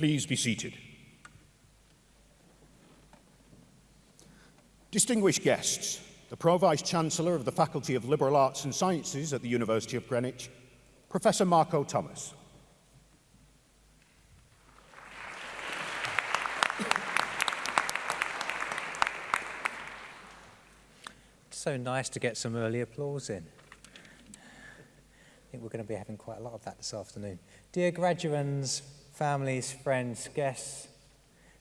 Please be seated. Distinguished guests, the Pro-Vice Chancellor of the Faculty of Liberal Arts and Sciences at the University of Greenwich, Professor Marco Thomas. so nice to get some early applause in. I think we're going to be having quite a lot of that this afternoon. Dear graduands, families, friends, guests,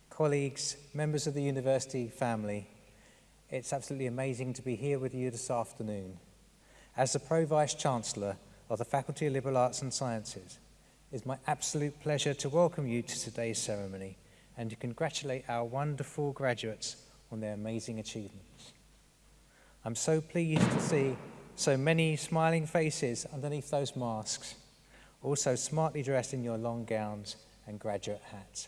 colleagues, members of the university family, it's absolutely amazing to be here with you this afternoon. As the Pro-Vice Chancellor of the Faculty of Liberal Arts and Sciences, it's my absolute pleasure to welcome you to today's ceremony and to congratulate our wonderful graduates on their amazing achievements. I'm so pleased to see so many smiling faces underneath those masks, also smartly dressed in your long gowns and graduate hats.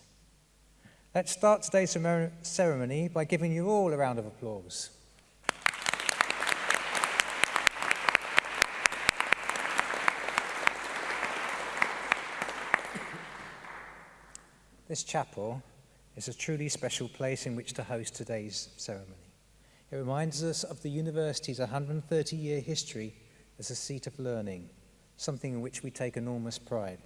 Let's start today's ceremony by giving you all a round of applause. This chapel is a truly special place in which to host today's ceremony. It reminds us of the university's 130-year history as a seat of learning, something in which we take enormous pride.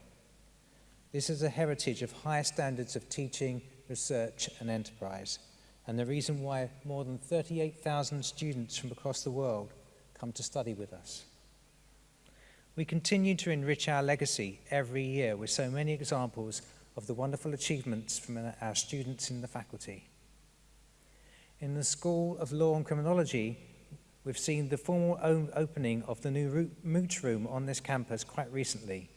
This is a heritage of high standards of teaching, research and enterprise, and the reason why more than 38,000 students from across the world come to study with us. We continue to enrich our legacy every year with so many examples of the wonderful achievements from our students in the faculty. In the School of Law and Criminology, we've seen the formal opening of the new Moot Room on this campus quite recently,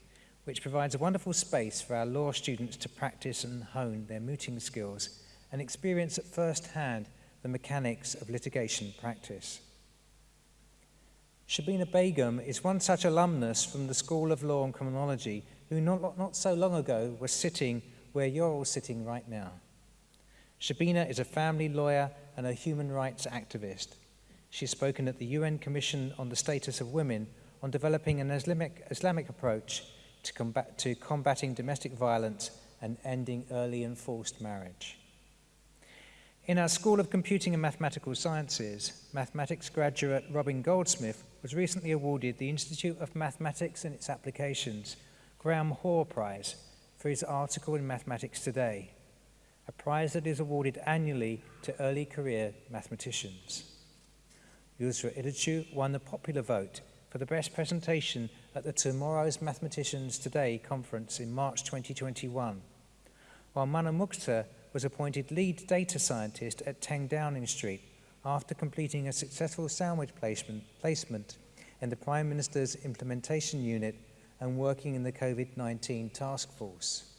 which provides a wonderful space for our law students to practice and hone their mooting skills and experience at first hand the mechanics of litigation practice. Shabina Begum is one such alumnus from the School of Law and Criminology who not, not so long ago was sitting where you're all sitting right now. Shabina is a family lawyer and a human rights activist. She's spoken at the UN Commission on the Status of Women on developing an Islamic, Islamic approach to, combat, to combating domestic violence and ending early and forced marriage. In our School of Computing and Mathematical Sciences, mathematics graduate Robin Goldsmith was recently awarded the Institute of Mathematics and its Applications Graham Hoare Prize for his article in Mathematics Today a prize that is awarded annually to early career mathematicians. Yusra Idichu won the popular vote for the best presentation at the Tomorrow's Mathematicians Today conference in March 2021, while Mana Mukhtar was appointed lead data scientist at 10 Downing Street after completing a successful sandwich placement, placement in the Prime Minister's implementation unit and working in the COVID-19 task force.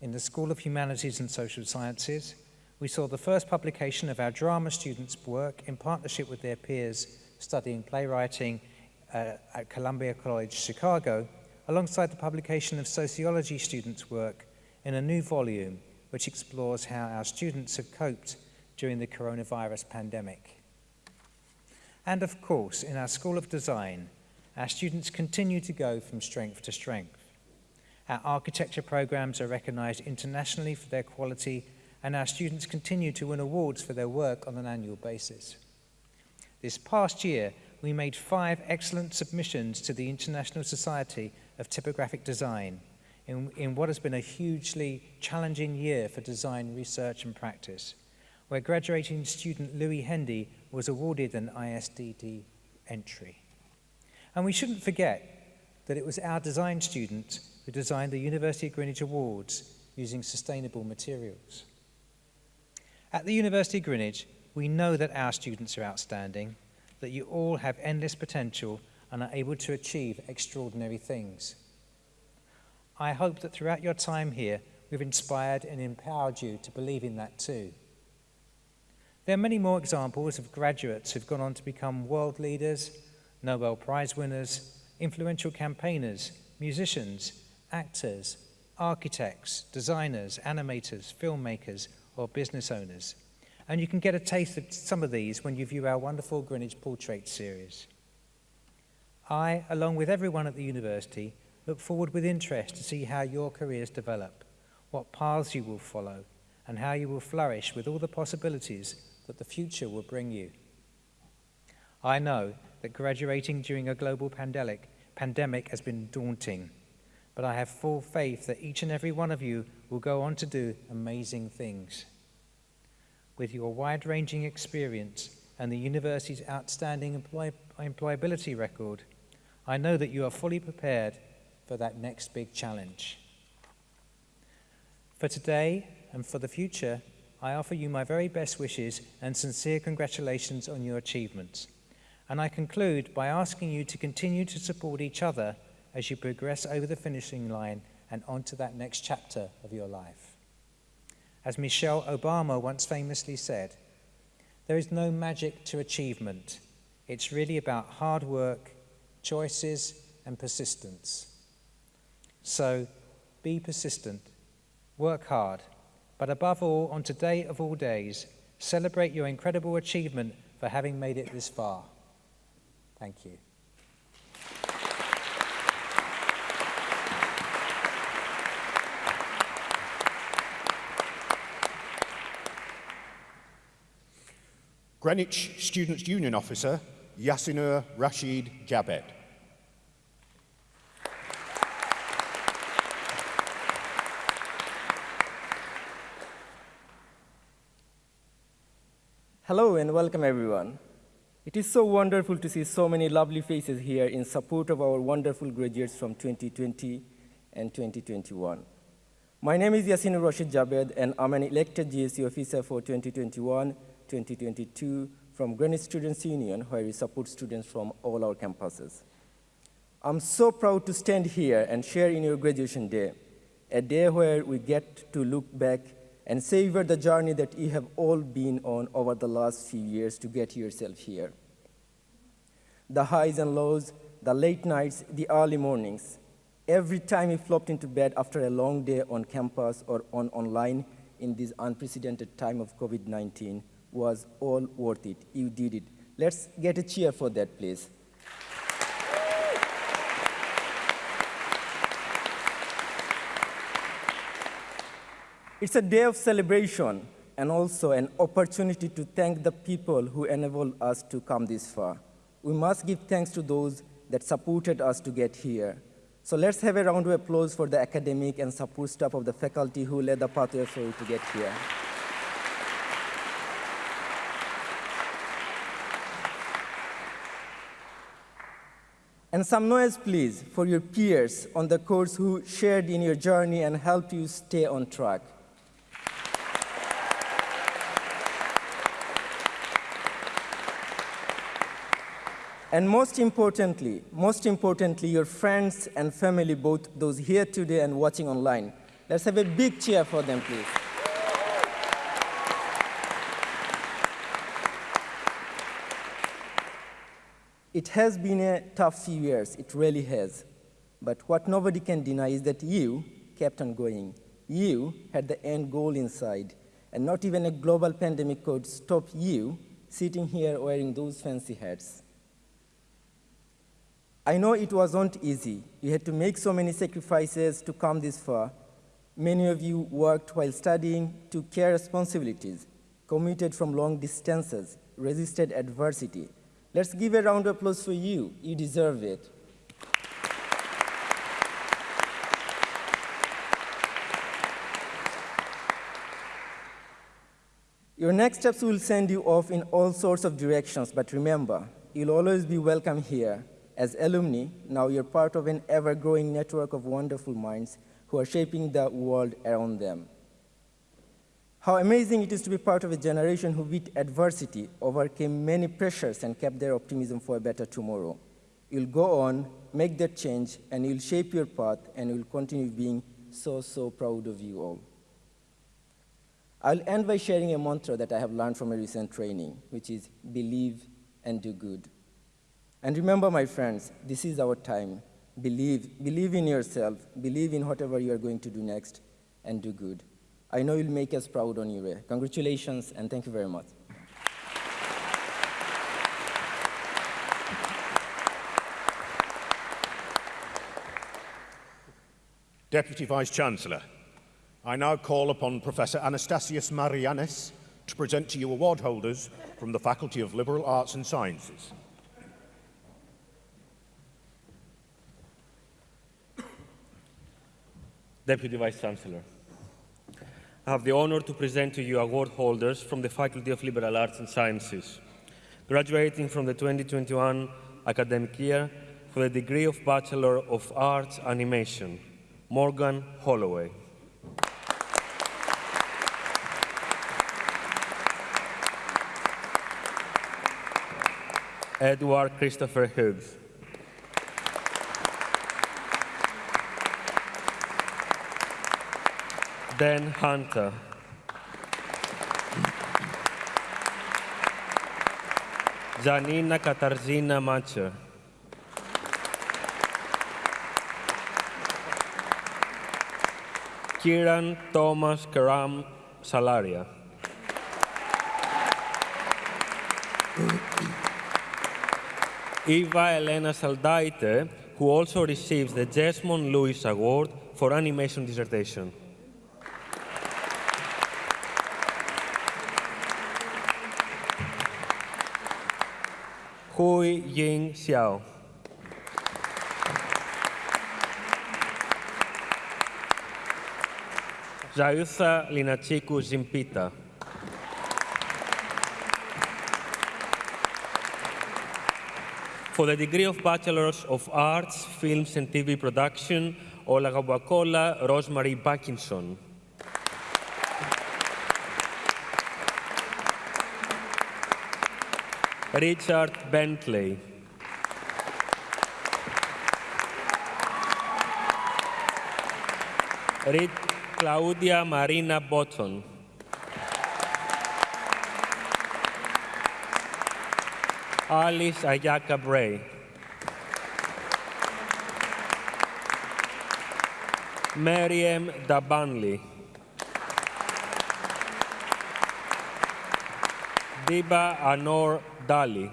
In the School of Humanities and Social Sciences, we saw the first publication of our drama students' work in partnership with their peers studying playwriting uh, at Columbia College, Chicago, alongside the publication of sociology students' work in a new volume which explores how our students have coped during the coronavirus pandemic. And of course, in our School of Design, our students continue to go from strength to strength. Our architecture programs are recognized internationally for their quality and our students continue to win awards for their work on an annual basis. This past year, we made five excellent submissions to the International Society of Typographic Design in, in what has been a hugely challenging year for design research and practice, where graduating student Louis Hendy was awarded an ISTD entry. And we shouldn't forget that it was our design students who designed the University of Greenwich Awards using sustainable materials. At the University of Greenwich, we know that our students are outstanding, that you all have endless potential and are able to achieve extraordinary things. I hope that throughout your time here, we've inspired and empowered you to believe in that too. There are many more examples of graduates who've gone on to become world leaders, Nobel Prize winners, influential campaigners, musicians, actors, architects, designers, animators, filmmakers, or business owners. And you can get a taste of some of these when you view our wonderful Greenwich Portrait series. I, along with everyone at the university, Look forward with interest to see how your careers develop, what paths you will follow, and how you will flourish with all the possibilities that the future will bring you. I know that graduating during a global pandemic, pandemic has been daunting, but I have full faith that each and every one of you will go on to do amazing things. With your wide ranging experience and the university's outstanding employ employability record, I know that you are fully prepared for that next big challenge. For today and for the future, I offer you my very best wishes and sincere congratulations on your achievements. And I conclude by asking you to continue to support each other as you progress over the finishing line and onto that next chapter of your life. As Michelle Obama once famously said, there is no magic to achievement. It's really about hard work, choices, and persistence. So be persistent, work hard, but above all, on today of all days, celebrate your incredible achievement for having made it this far. Thank you. Greenwich Students' Union Officer, Yasinur Rashid Jabed. Hello and welcome everyone. It is so wonderful to see so many lovely faces here in support of our wonderful graduates from 2020 and 2021. My name is Yasin Rashid Jabed and I'm an elected GSC officer for 2021-2022 from Greenwich Students' Union where we support students from all our campuses. I'm so proud to stand here and share in your graduation day, a day where we get to look back and savor the journey that you have all been on over the last few years to get yourself here. The highs and lows, the late nights, the early mornings, every time you flopped into bed after a long day on campus or on online in this unprecedented time of COVID-19 was all worth it. You did it. Let's get a cheer for that, please. It's a day of celebration and also an opportunity to thank the people who enabled us to come this far. We must give thanks to those that supported us to get here. So let's have a round of applause for the academic and support staff of the faculty who led the pathway for you to get here. And some noise, please, for your peers on the course who shared in your journey and helped you stay on track. And most importantly, most importantly, your friends and family, both those here today and watching online. Let's have a big cheer for them, please. It has been a tough few years, it really has. But what nobody can deny is that you kept on going. You had the end goal inside, and not even a global pandemic could stop you sitting here wearing those fancy hats. I know it wasn't easy. You had to make so many sacrifices to come this far. Many of you worked while studying, took care responsibilities, commuted from long distances, resisted adversity. Let's give a round of applause for you. You deserve it. Your next steps will send you off in all sorts of directions, but remember, you'll always be welcome here as alumni, now you're part of an ever-growing network of wonderful minds who are shaping the world around them. How amazing it is to be part of a generation who beat adversity, overcame many pressures, and kept their optimism for a better tomorrow. You'll go on, make that change, and you'll shape your path, and you'll continue being so, so proud of you all. I'll end by sharing a mantra that I have learned from a recent training, which is believe and do good. And remember, my friends, this is our time. Believe, believe in yourself, believe in whatever you are going to do next, and do good. I know you'll make us proud on your way. Congratulations, and thank you very much. Deputy Vice-Chancellor, I now call upon Professor Anastasios Maragiannis to present to you award holders from the Faculty of Liberal Arts and Sciences. Deputy Vice Chancellor. I have the honor to present to you award holders from the Faculty of Liberal Arts and Sciences, graduating from the 2021 academic year for the degree of Bachelor of Arts Animation, Morgan Holloway. Edward Christopher Hughes. Dan Hunter. Janina Katarzyna Macher. Kieran Thomas Karam Salaria. Eva Elena Saldaite, who also receives the Jesmond Lewis Award for animation dissertation. Hui Ying Xiao. Zayutha Linachiku Zimpita. For the degree of Bachelors of Arts, Films and TV Production, Olagabakola Rosemary Backinson. Richard Bentley. Claudia Marina Botton. Alice Ayaka Bray. Mariam Dabanli. Diba Anor Dali.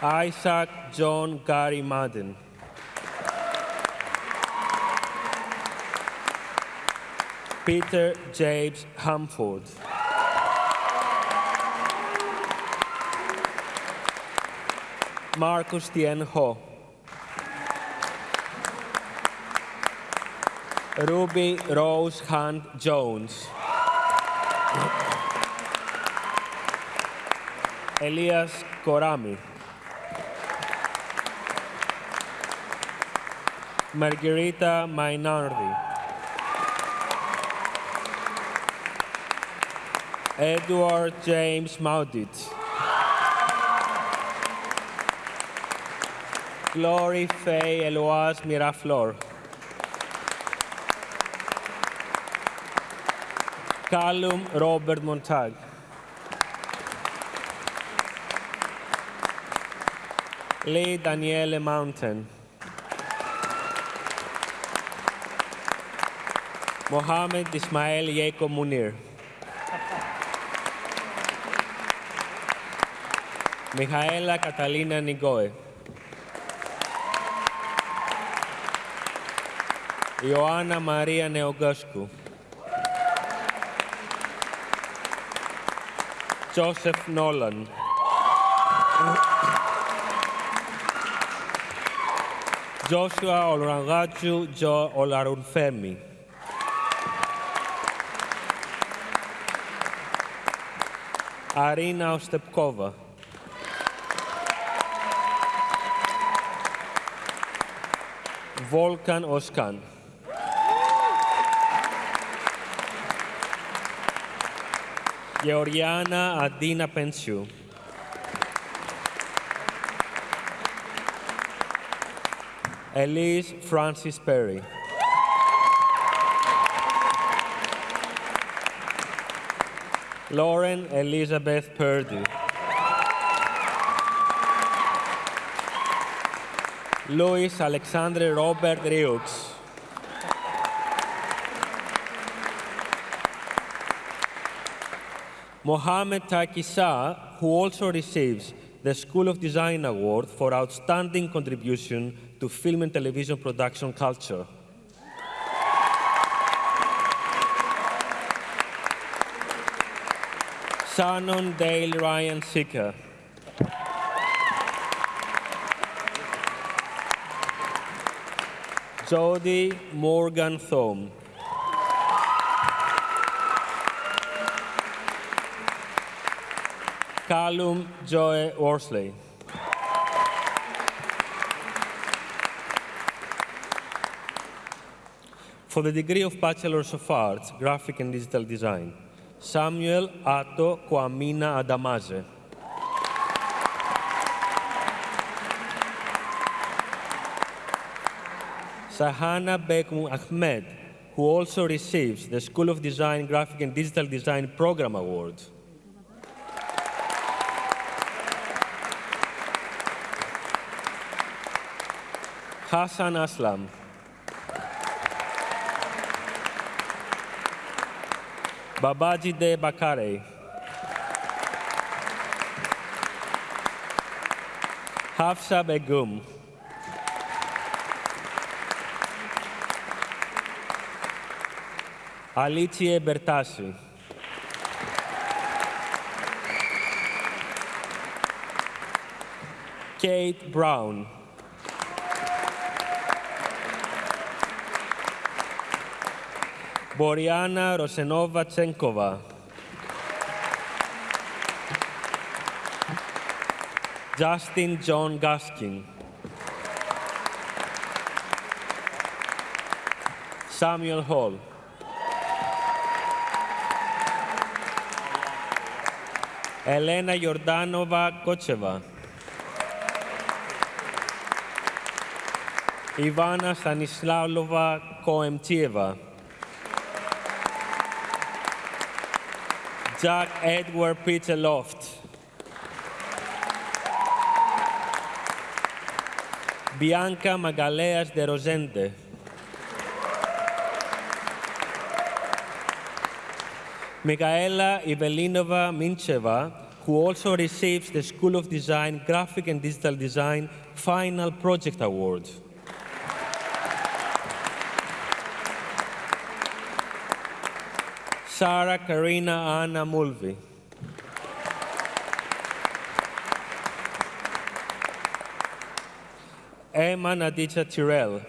Isaac John Gary Madden. Peter James Hamford. Marcus Tien Ho. Ruby Rose Hunt Jones. Elias Korami. Margarita Mainardi. Edward James Maudit. Glory Faye Eloise Miraflor. Callum Robert Montag. Lee Daniele Mountain. Mohammed Ismail Yeko Munir. Michaela Catalina Nigoe. Ioana Maria Neogoscu. Joseph Nolan. Joshua Olrangaju Jo Olarunfemi. Arina Ostepkova. Volkan Oskan. Georgiana Adina Pensiu. Elise Francis Perry. Lauren Elizabeth Purdy. Luis Alexandre Robert Riux. Mohammed Taki Shah, who also receives the School of Design Award for Outstanding Contribution to Film and Television Production Culture. Shannon Dale Ryan Seeker. Jody Morgan Thome. Callum Joe Worsley. For the degree of Bachelor's of Arts, Graphic and Digital Design, Samuel Ato Kwamina Adamaze. Sahana Bekmu Ahmed, who also receives the School of Design, Graphic and Digital Design Program Award. Hassan Aslam. Babaji De Bakare. Hafsa Begum. Alicie Bertasi. Kate Brown. Boriana Rosenova Tsenkova. Justin John Gaskin. Samuel Hall. Elena Jordanova Kocheva. Ivana Stanislavlova Koemtieva. Jack Edward Peter Loft. Bianca Magaleas de Rosende. Mikaela Ivelinova Mincheva, who also receives the School of Design Graphic and Digital Design Final Project Award. Sarah Karina Anna Mulvey. Emma Nadicha Tyrell.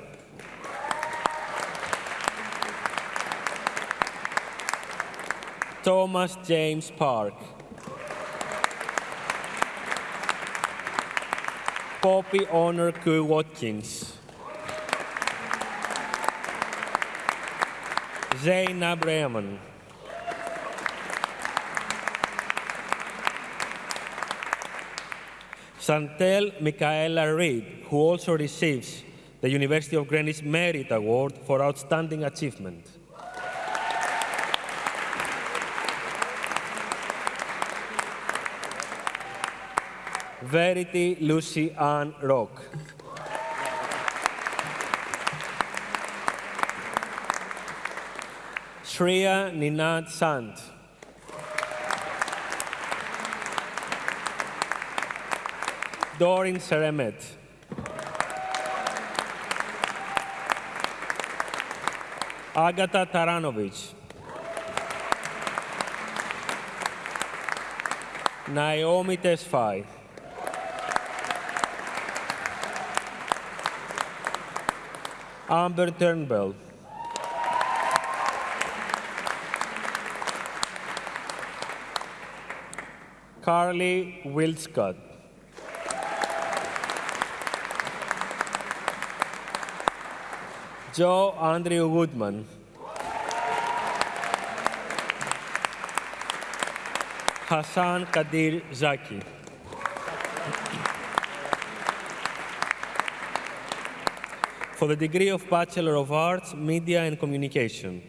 Thomas James Park. Poppy Honor Koo Watkins. Zainab Rehman. Santel Michaela Reid, who also receives the University of Greenwich Merit Award for Outstanding Achievement. Verity Lucy Ann Rock. Shreya Ninad Sant. Dorin Seremet. Agata Taranovic. Naomi Tesfai. Amber Turnbull. Carly Wildscott. Joe Andrew Woodman. Hassan Kadir Zaki. For the degree of Bachelor of Arts, Media and Communication,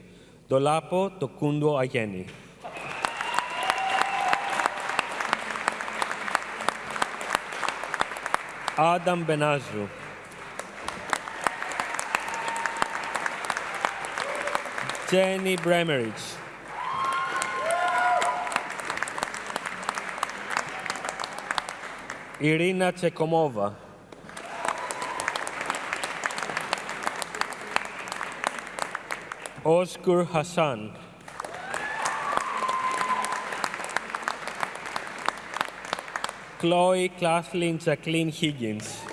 Dolapo Tokundo Ayeni. Adam Benazru. Jenny Bremerich. Irina Tsekomova. Oscar Hassan. Chloe Kathleen Jacqueline Higgins.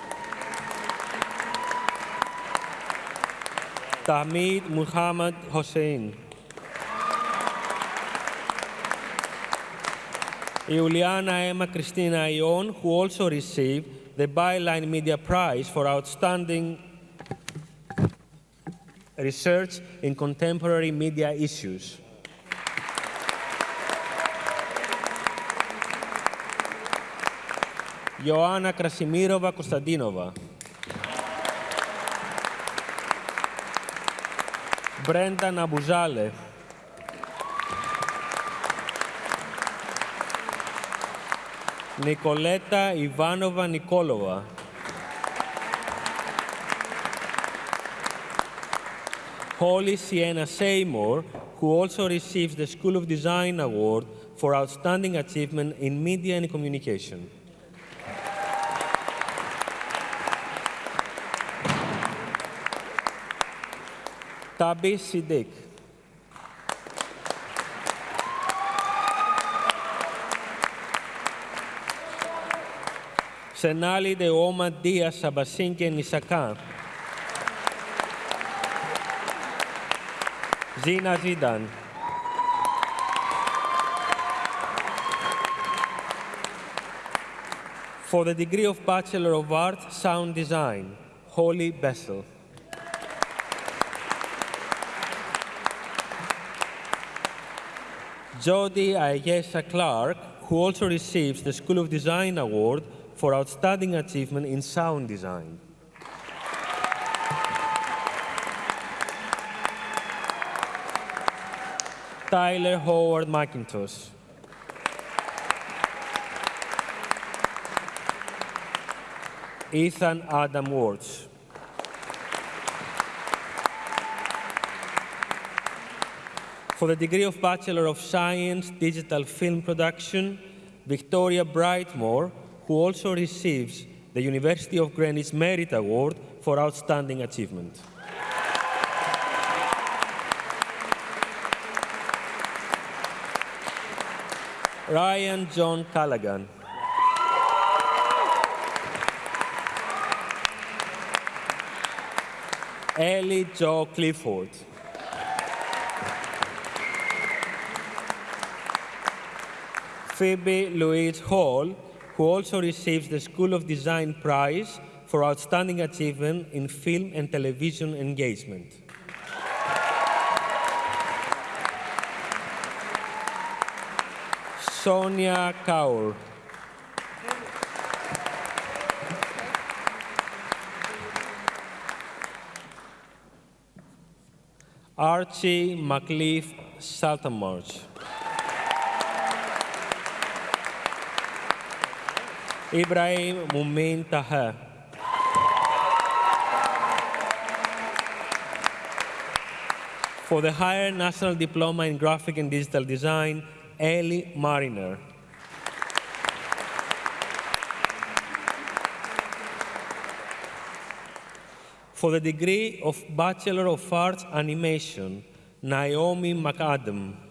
Tamid Muhammad Hossein. Juliana Emma Christina Ion, who also received the Byline Media Prize for Outstanding Research in Contemporary Media Issues. Ioana Krasimirova Konstantinova. Brenda Nabuzale. Nicoleta Ivanova Nikolova. Holly Sienna Seymour, who also receives the School of Design Award for Outstanding Achievement in Media and Communication. Tabi Siddiq. Senali de Oma Diaz Sabasinke Nisaka. Zina Zidan. For the degree of Bachelor of Art, Sound Design, Holly Bessel. Jody Ayesha Clark, who also receives the School of Design Award for Outstanding Achievement in Sound Design. Tyler Howard McIntosh. Ethan Adam Wards. For the degree of Bachelor of Science, Digital Film Production, Victoria Brightmore, who also receives the University of Greenwich Merit Award for Outstanding Achievement. Ryan John Callaghan. Ellie Jo Clifford. Phoebe Louise Hall, who also receives the School of Design Prize for Outstanding Achievement in Film and Television Engagement. Sonia Kaur. Archie McLeaf Saltamarch. Ibrahim Mumin Taha. For the Higher National Diploma in Graphic and Digital Design, Ellie Mariner. For the degree of Bachelor of Arts Animation, Naomi McAdam.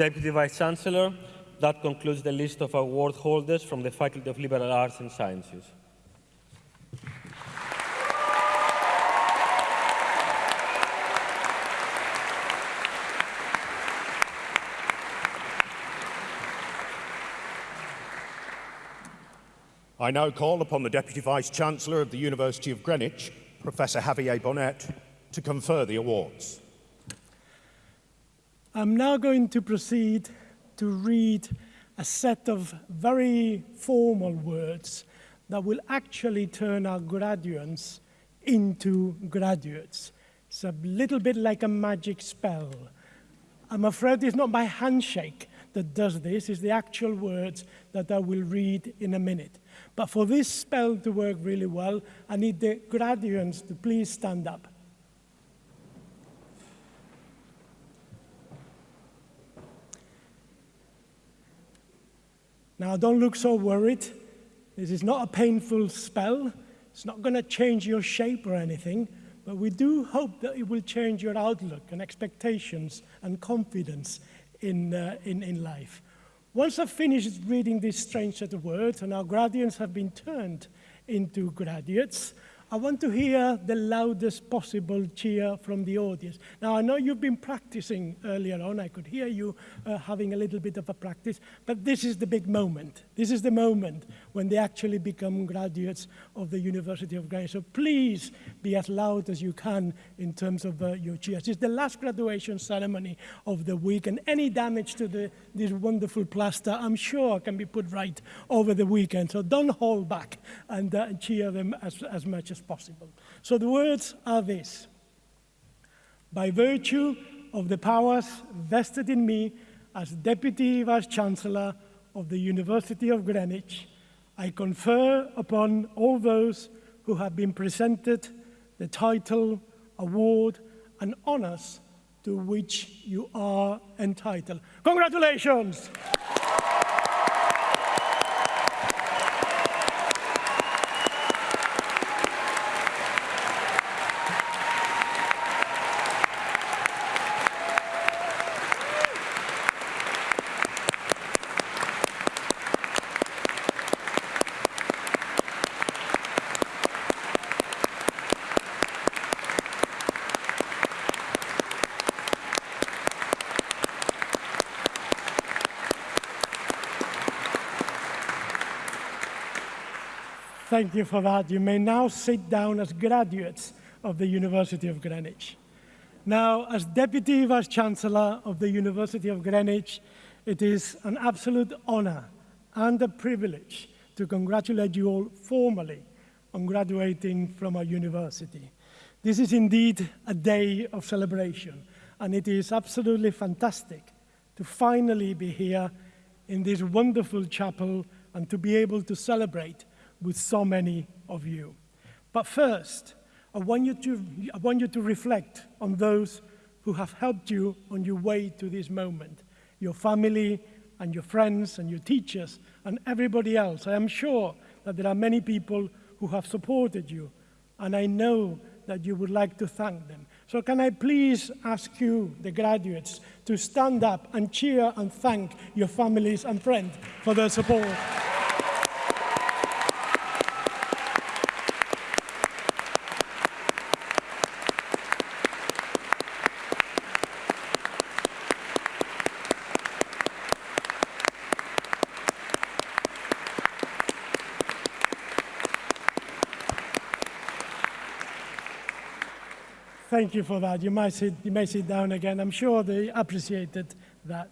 Deputy Vice Chancellor, that concludes the list of award holders from the Faculty of Liberal Arts and Sciences. I now call upon the Deputy Vice Chancellor of the University of Greenwich, Professor Javier Bonet, to confer the awards. I'm now going to proceed to read a set of very formal words that will actually turn our graduates into graduates. It's a little bit like a magic spell. I'm afraid it's not my handshake that does this. It's the actual words that I will read in a minute. But for this spell to work really well, I need the graduates to please stand up. Now, don't look so worried. This is not a painful spell. It's not going to change your shape or anything, but we do hope that it will change your outlook and expectations and confidence in, uh, in, in life. Once I've finished reading this strange set of words and our graduates have been turned into graduates, I want to hear the loudest possible cheer from the audience. Now, I know you've been practicing earlier on. I could hear you uh, having a little bit of a practice, but this is the big moment. This is the moment when they actually become graduates of the University of Greenwich. So please be as loud as you can in terms of uh, your cheers. It's the last graduation ceremony of the week, and any damage to the, this wonderful plaster, I'm sure, can be put right over the weekend. So don't hold back and, uh, cheer them as, as much as possible. So the words are this. By virtue of the powers vested in me as Deputy Vice-Chancellor of the University of Greenwich, I confer upon all those who have been presented the title, award, and honors to which you are entitled. Congratulations! Thank you for that. You may now sit down as graduates of the University of Greenwich. Now, as Deputy Vice-Chancellor of the University of Greenwich, it is an absolute honor and a privilege to congratulate you all formally on graduating from our university. This is indeed a day of celebration, and it is absolutely fantastic to finally be here in this wonderful chapel and to be able to celebrate with so many of you. But first, I want you to, I want you to reflect on those who have helped you on your way to this moment, your family and your friends and your teachers and everybody else. I am sure that there are many people who have supported you, and I know that you would like to thank them. So can I please ask you, the graduates, to stand up and cheer and thank your families and friends for their support. Thank you for that. You might sit, you may sit down again. I'm sure they appreciated that.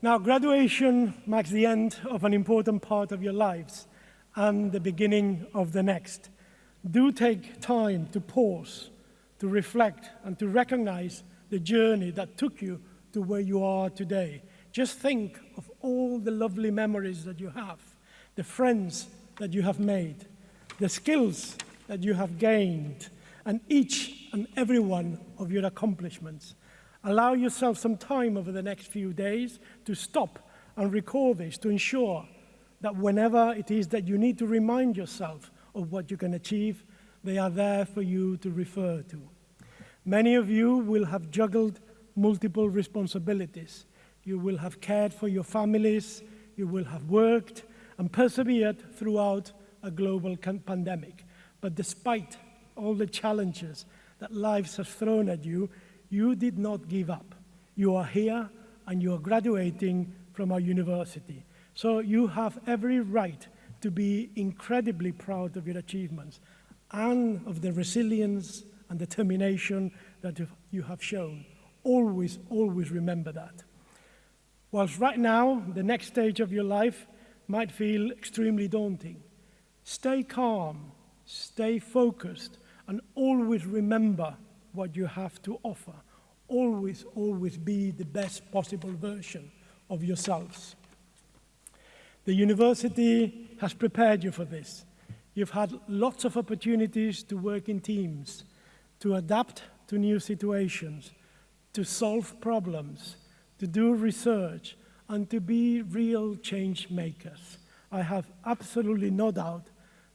Now, graduation marks the end of an important part of your lives and the beginning of the next. Do take time to pause, to reflect, and to recognize the journey that took you to where you are today. Just think of all the lovely memories that you have, the friends that you have made, the skills that you have gained, and each and every one of your accomplishments. Allow yourself some time over the next few days to stop and recall this to ensure that whenever it is that you need to remind yourself of what you can achieve, they are there for you to refer to. Many of you will have juggled multiple responsibilities. You will have cared for your families, you will have worked and persevered throughout a global pandemic. But despite all the challenges that life has thrown at you, you did not give up. You are here and you are graduating from our university. So you have every right to be incredibly proud of your achievements and of the resilience and determination that you have shown. Always, always remember that. Whilst right now, the next stage of your life might feel extremely daunting, stay calm, stay focused, and always remember what you have to offer. Always, always be the best possible version of yourselves. The university has prepared you for this. You've had lots of opportunities to work in teams, to adapt to new situations, to solve problems, to do research, and to be real change makers. I have absolutely no doubt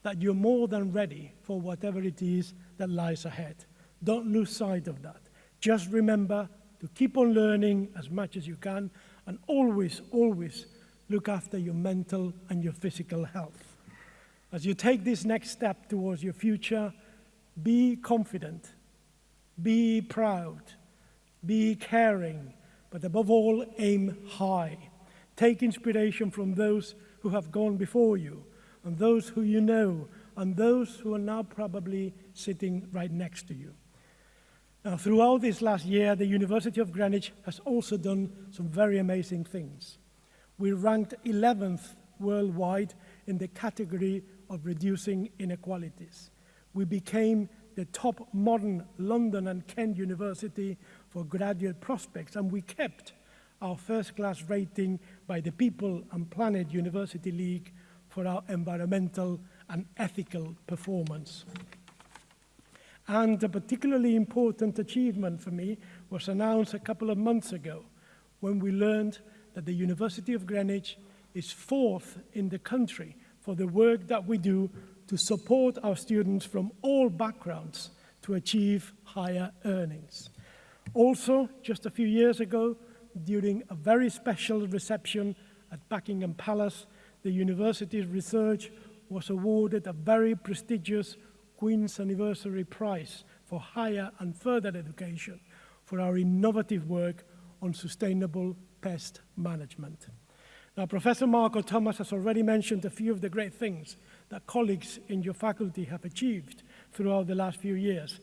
that you're more than ready for whatever it is that lies ahead. Don't lose sight of that. Just remember to keep on learning as much as you can and always, always look after your mental and your physical health. As you take this next step towards your future, be confident, be proud, be caring, but above all, aim high. Take inspiration from those who have gone before you, and those who you know, and those who are now probably sitting right next to you. Now, throughout this last year, the University of Greenwich has also done some very amazing things. We ranked 11th worldwide in the category of reducing inequalities. We became the top modern London and Kent University for graduate prospects, and we kept our first class rating by the People and Planet University League for our environmental and ethical performance. And a particularly important achievement for me was announced a couple of months ago when we learned that the University of Greenwich is fourth in the country for the work that we do to support our students from all backgrounds to achieve higher earnings. Also, just a few years ago, during a very special reception at Buckingham Palace, the university's research was awarded a very prestigious Queen's Anniversary Prize for higher and further education for our innovative work on sustainable pest management. Now, Professor Marco Thomas has already mentioned a few of the great things that colleagues in your faculty have achieved throughout the last few years.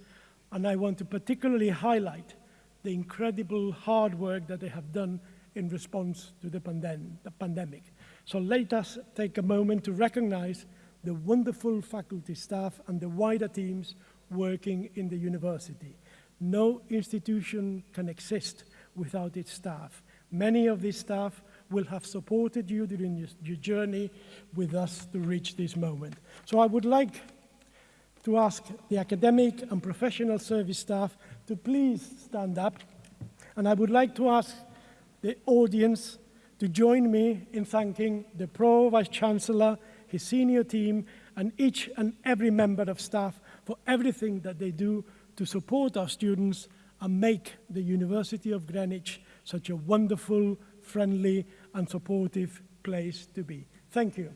And I want to particularly highlight the incredible hard work that they have done in response to the, pandem the pandemic. So let us take a moment to recognize the wonderful faculty staff and the wider teams working in the university. No institution can exist without its staff. Many of these staff will have supported you during your, journey with us to reach this moment. So I would like to ask the academic and professional service staff to please stand up. And I would like to ask the audience to join me in thanking the Pro Vice Chancellor, his senior team, and each and every member of staff for everything that they do to support our students and make the University of Greenwich such a wonderful, friendly, and supportive place to be. Thank you.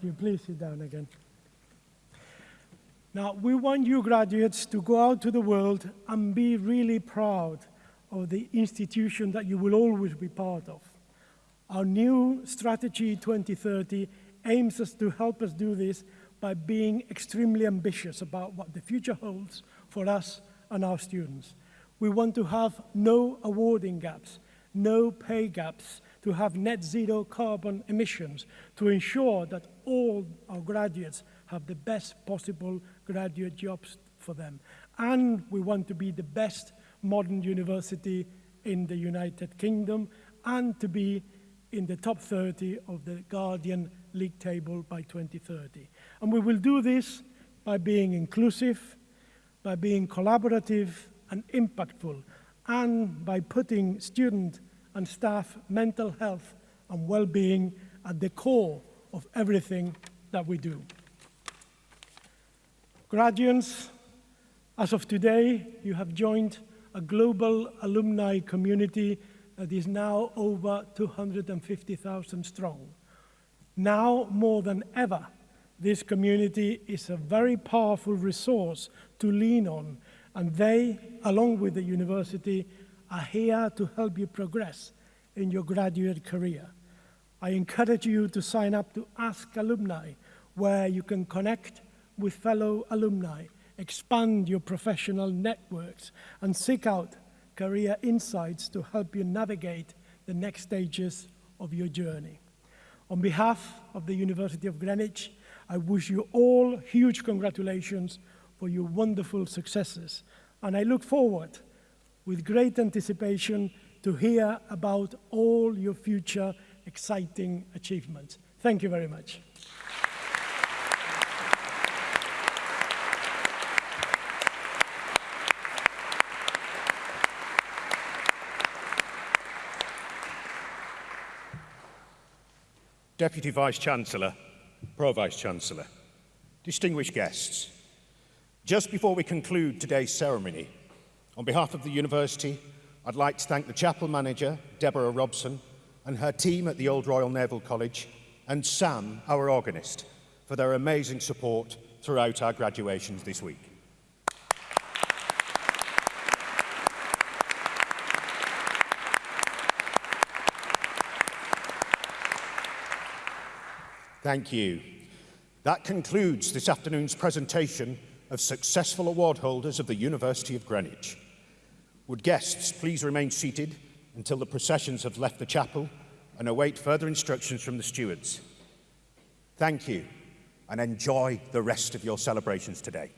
Thank you. Please sit down again. Now, we want you graduates to go out to the world and be really proud of the institution that you will always be part of. Our new strategy 2030 aims us to help us do this by being extremely ambitious about what the future holds for us and our students. We want to have no awarding gaps, no pay gaps, to have net zero carbon emissions, to ensure that all our graduates have the best possible graduate jobs for them. And we want to be the best modern university in the United Kingdom and to be in the top 30 of the Guardian League table by 2030. And we will do this by being inclusive, by being collaborative and impactful, and by putting student and staff mental health and well-being at the core of everything that we do. Graduates, as of today, you have joined a global alumni community that is now over 250,000 strong. Now more than ever, this community is a very powerful resource to lean on, and they, along with the university, are here to help you progress in your graduate career. I encourage you to sign up to Ask Alumni, where you can connect with fellow alumni, expand your professional networks, and seek out career insights to help you navigate the next stages of your journey. On behalf of the University of Greenwich, I wish you all huge congratulations for your wonderful successes, and I look forward with great anticipation to hear about all your future exciting achievements. Thank you very much. Deputy Vice-Chancellor, Pro-Vice-Chancellor, distinguished guests, just before we conclude today's ceremony, on behalf of the University, I'd like to thank the chapel manager, Deborah Robson, and her team at the Old Royal Naval College, and Sam, our organist, for their amazing support throughout our graduations this week. Thank you. That concludes this afternoon's presentation of successful award holders of the University of Greenwich. Would guests please remain seated until the processions have left the chapel and await further instructions from the stewards. Thank you and enjoy the rest of your celebrations today.